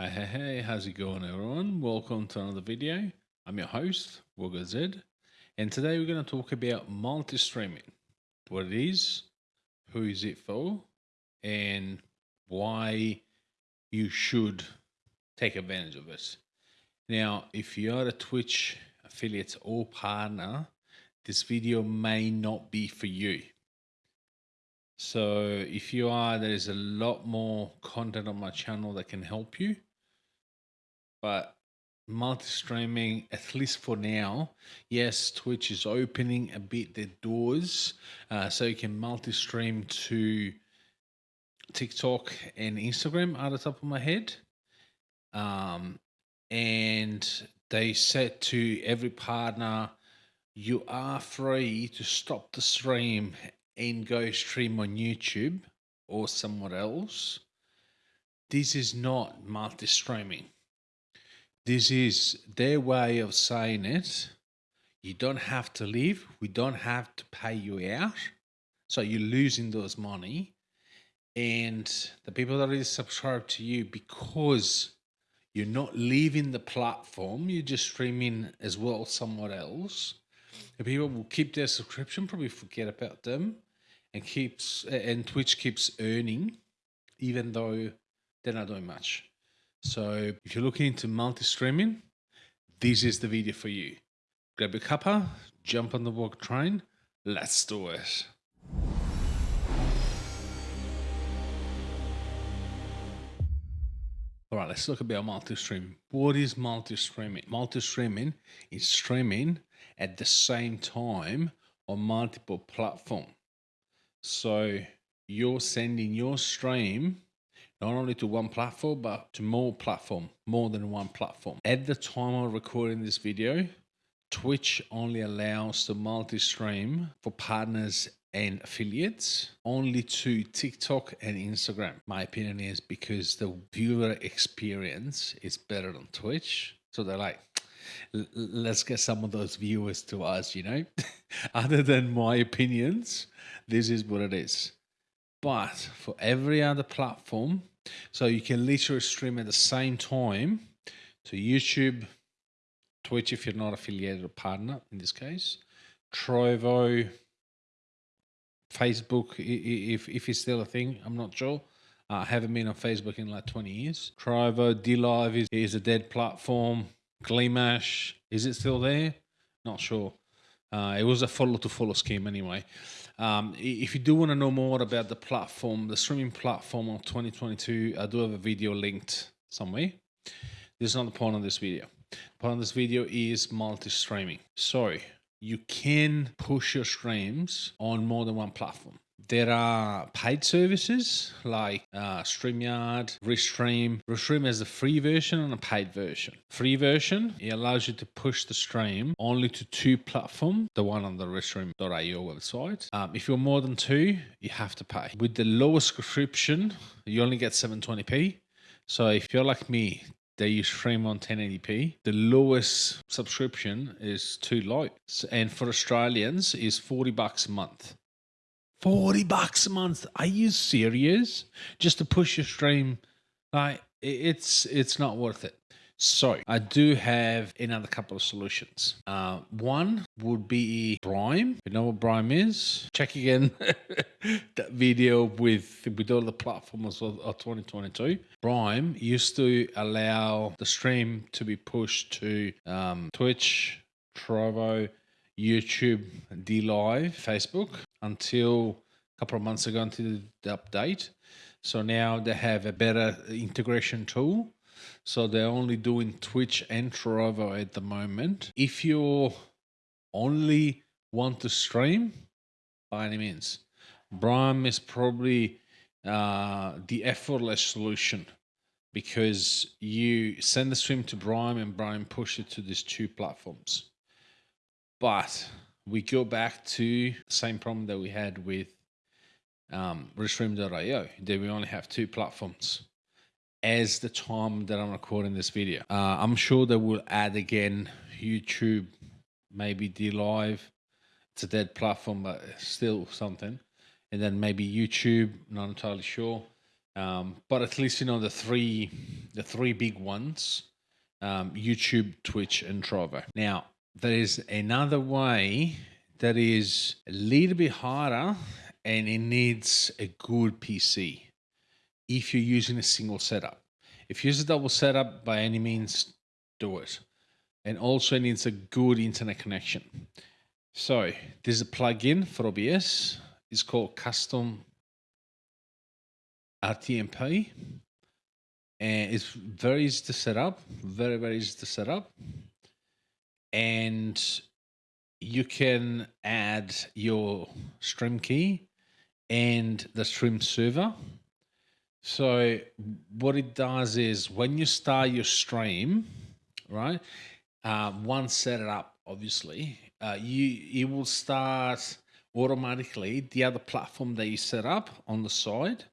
Hey, hey, hey, how's it going, everyone? Welcome to another video. I'm your host, Wogger Z, and today we're going to talk about multi streaming what it is, who is it for, and why you should take advantage of it. Now, if you are a Twitch affiliate or partner, this video may not be for you. So if you are, there is a lot more content on my channel that can help you. But multi-streaming, at least for now, yes, Twitch is opening a bit the doors uh, so you can multi-stream to TikTok and Instagram out of the top of my head. Um, and they said to every partner, you are free to stop the stream and go stream on YouTube or somewhere else. This is not multi streaming. This is their way of saying it. You don't have to leave. We don't have to pay you out. So you're losing those money. And the people that already subscribe to you because you're not leaving the platform, you're just streaming as well somewhere else. The people will keep their subscription, probably forget about them and keeps and Twitch keeps earning, even though they're not doing much. So if you're looking into multi-streaming, this is the video for you. Grab a cuppa, jump on the walk train, let's do it. All right, let's look a bit about multi-streaming. What is multi-streaming? Multi-streaming is streaming at the same time on multiple platforms. So you're sending your stream not only to one platform, but to more platform, more than one platform. At the time of recording this video, Twitch only allows the multi-stream for partners and affiliates only to TikTok and Instagram. My opinion is because the viewer experience is better on Twitch. So they're like, let's get some of those viewers to us, you know? Other than my opinions, this is what it is. But for every other platform, so you can literally stream at the same time to YouTube, Twitch if you're not affiliated or partner in this case, Trovo, Facebook if if it's still a thing. I'm not sure. I haven't been on Facebook in like 20 years. Trovo, DLive is, is a dead platform. Glimesh, is it still there? Not sure. Uh, it was a follow to follow scheme anyway. Um, if you do want to know more about the platform, the streaming platform of 2022, I do have a video linked somewhere. This is not the point of this video. The point of this video is multi-streaming. So you can push your streams on more than one platform. There are paid services like uh, StreamYard, Restream. Restream has a free version and a paid version. Free version, it allows you to push the stream only to two platforms, the one on the Restream.io website. Um, if you're more than two, you have to pay. With the lowest subscription, you only get 720p. So if you're like me, they use stream on 1080p. The lowest subscription is too low. And for Australians is 40 bucks a month. 40 bucks a month. Are you serious? Just to push your stream? Like it's it's not worth it. So I do have another couple of solutions. Uh, one would be Brime. You know what Brime is? Check again that video with with all the platforms of, of 2022. Brime used to allow the stream to be pushed to um, Twitch, Trovo, YouTube, DLive, Facebook until a couple of months ago until the update. So now they have a better integration tool. So they're only doing Twitch and Trovo at the moment. If you only want to stream, by any means, Brime is probably uh, the effortless solution because you send the stream to Brime and Brime push it to these two platforms. But we go back to the same problem that we had with um, Restream.io, that we only have two platforms as the time that I'm recording this video. Uh, I'm sure that we'll add again YouTube, maybe DLive. It's a dead platform, but still something. And then maybe YouTube, not entirely sure. Um, but at least you know the three the three big ones: um, YouTube, Twitch, and Trovo. Now there is another way that is a little bit harder, and it needs a good PC if you're using a single setup. If you use a double setup, by any means, do it. And also it needs a good internet connection. So there's a plugin for OBS. It's called Custom RTMP. And it's very easy to set up, very, very easy to set up. And you can add your stream key and the stream server so what it does is when you start your stream, right? Uh, once set it up, obviously, uh, you it will start automatically the other platform that you set up on the side.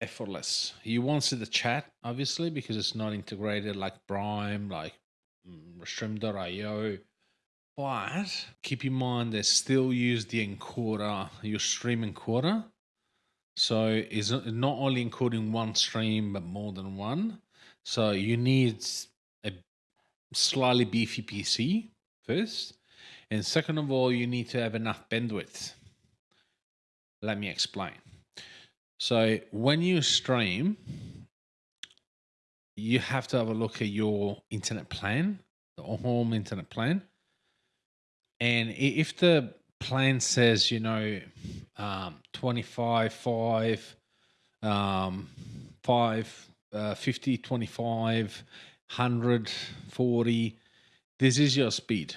Effortless. You won't see the chat, obviously, because it's not integrated like Brime, like mm, Stream.io. But keep in mind they still use the encoder, your stream encoder so it's not only encoding one stream, but more than one. So you need a slightly beefy PC first. And second of all, you need to have enough bandwidth. Let me explain. So when you stream, you have to have a look at your internet plan, the home internet plan. And if the plan says, you know, um, 25, 5, um, 5, uh, 50, 25, 100, 40. This is your speed.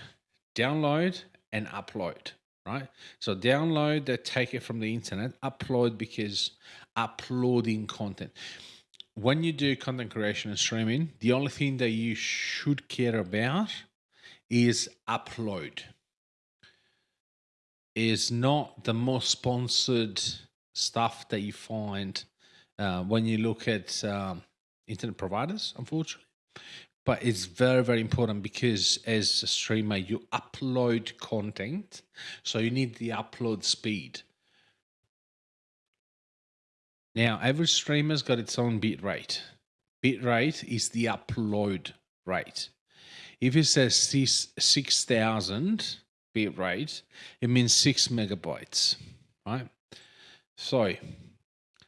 Download and upload, right? So download that take it from the internet, upload because uploading content. When you do content creation and streaming, the only thing that you should care about is upload is not the most sponsored stuff that you find uh, when you look at um, internet providers, unfortunately. But it's very, very important because as a streamer, you upload content. So you need the upload speed. Now, every streamer's got its own bit rate. Bit rate is the upload rate. If it says 6,000, bit rate, it means six megabytes, right? So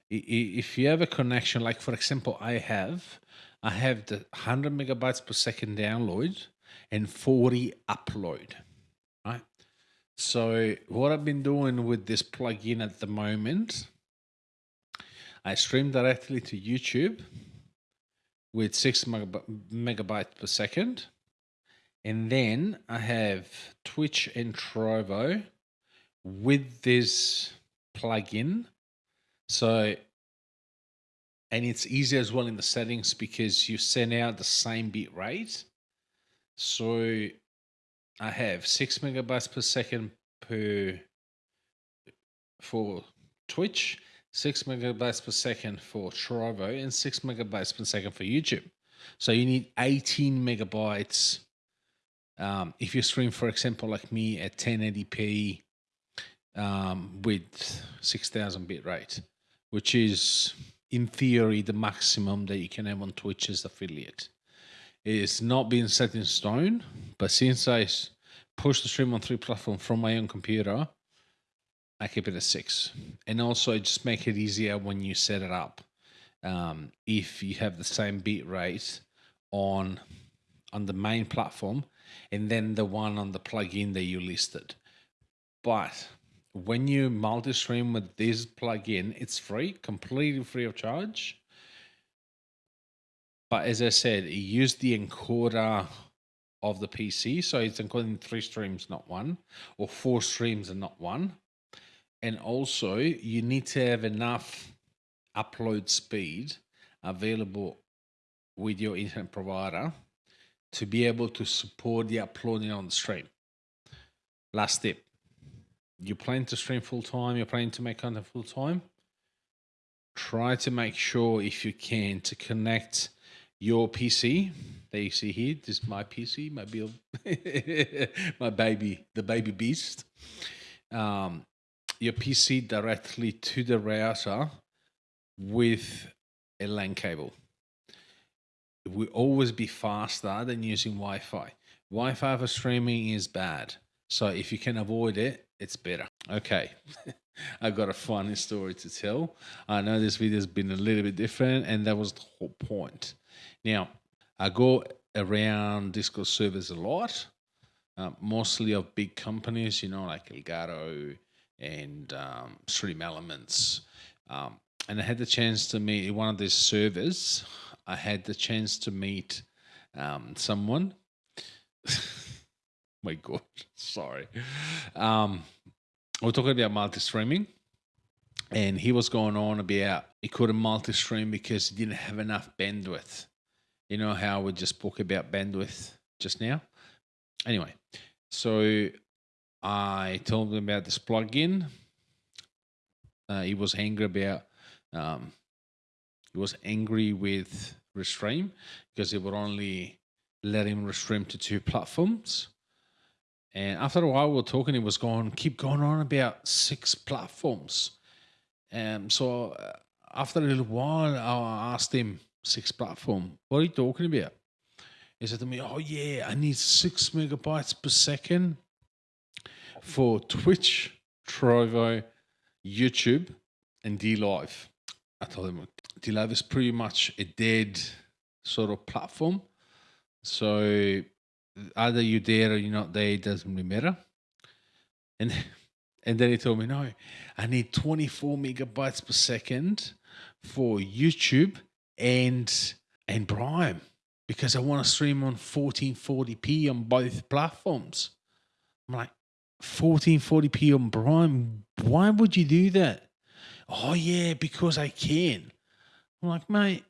if you have a connection, like for example, I have, I have the 100 megabytes per second download and 40 upload, right? So what I've been doing with this plugin at the moment, I stream directly to YouTube with six megabytes per second and then I have Twitch and Trovo with this plugin. So, and it's easy as well in the settings because you send out the same bit rate. So I have six megabytes per second per for Twitch, six megabytes per second for Trovo, and six megabytes per second for YouTube. So you need 18 megabytes um, if you stream, for example, like me at 1080p um, with 6000 bit rate, which is in theory the maximum that you can have on Twitch as affiliate. It's not being set in stone, but since I push the stream on three platforms from my own computer, I keep it at six. And also, just make it easier when you set it up. Um, if you have the same bit rate on on the main platform, and then the one on the plugin that you listed. But when you multi-stream with this plugin, it's free, completely free of charge. But as I said, it used the encoder of the PC, so it's encoding three streams, not one, or four streams and not one. And also, you need to have enough upload speed available with your internet provider to be able to support the uploading on the stream. Last tip. You plan to stream full time, you're planning to make content full time. Try to make sure, if you can, to connect your PC that you see here. This is my PC, my build, my baby, the baby beast. Um, your PC directly to the router with a LAN cable. It will always be faster than using Wi-Fi. Wi-Fi for streaming is bad. So if you can avoid it, it's better. Okay. I've got a funny story to tell. I know this video has been a little bit different, and that was the whole point. Now, I go around Discord servers a lot, uh, mostly of big companies, you know, like Elgato and um, Stream Elements. Um, and I had the chance to meet one of these servers. I had the chance to meet um, someone. My God, sorry. Um, we're talking about multi-streaming, and he was going on about he couldn't multi-stream because he didn't have enough bandwidth. You know how we just spoke about bandwidth just now. Anyway, so I told him about this plugin. Uh, he was angry about. Um, he was angry with Restream because it would only let him restream to two platforms. And after a while, we were talking. He was going, keep going on about six platforms. And um, so uh, after a little while, I asked him, six platform. What are you talking about? He said to me, Oh, yeah, I need six megabytes per second for Twitch, Trovo, YouTube, and DLive. I told him DLive is pretty much a dead sort of platform. So either you're there or you're not there, it doesn't really matter. And and then he told me, no, I need 24 megabytes per second for YouTube and and Brime because I want to stream on 1440p on both platforms. I'm like, 1440p on Brime? Why would you do that? Oh yeah, because I can. I'm like, mate,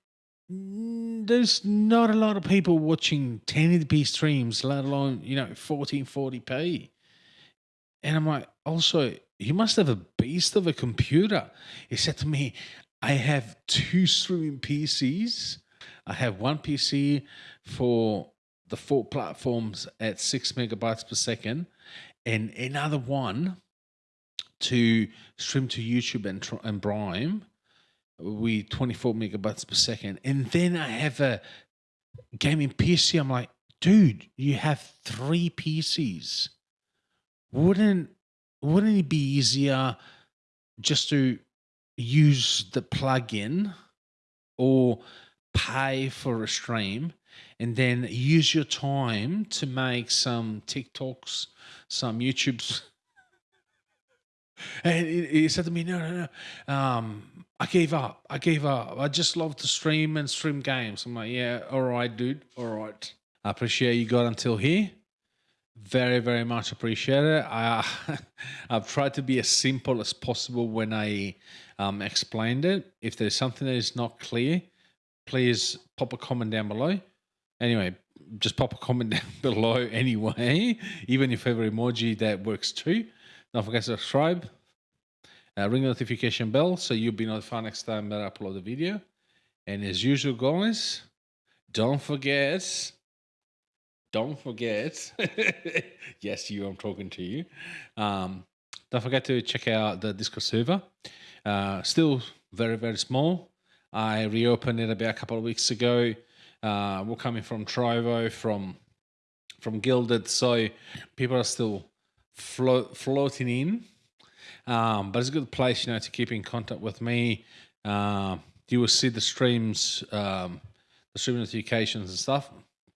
there's not a lot of people watching 1080p streams, let alone, you know, 1440p. And I'm like, also, you must have a beast of a computer. He said to me, I have two streaming PCs. I have one PC for the four platforms at six megabytes per second, and another one to stream to YouTube and, and Brime with 24 megabytes per second. And then I have a gaming PC. I'm like, dude, you have three PCs. Wouldn't wouldn't it be easier just to use the plugin or pay for a stream and then use your time to make some TikToks, some YouTubes. and he said to me, No, no, no. Um, I gave up. I gave up. I just love to stream and stream games. I'm like, Yeah, all right, dude. All right. I appreciate you got until here. Very, very much appreciate it. I, I've tried to be as simple as possible when I um, explained it. If there's something that is not clear, please pop a comment down below. Anyway, just pop a comment down below anyway, even if every emoji that works too. Don't forget to subscribe, uh, ring the notification bell so you'll be notified next time that I upload a video. And as usual, guys, don't forget don't forget, yes, you, I'm talking to you. Um, don't forget to check out the Discord server. Uh, still very, very small. I reopened it about a couple of weeks ago. Uh, we're coming from Trovo, from from Guilded, so people are still float, floating in. Um, but it's a good place, you know, to keep in contact with me. Uh, you will see the streams, um, the stream notifications and stuff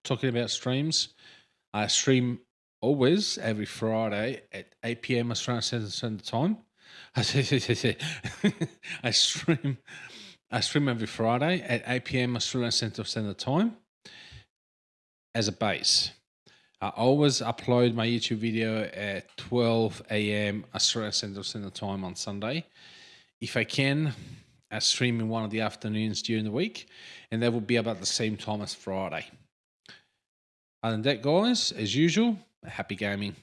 talking about streams, I stream always every Friday at 8 p.m. Australian Standard Time. I stream I stream every Friday at 8 p.m. Australian Central Standard Time as a base. I always upload my YouTube video at 12 a.m. Australian Central Standard Time on Sunday. If I can, I stream in one of the afternoons during the week, and that will be about the same time as Friday. Other than that, guys, as usual, happy gaming.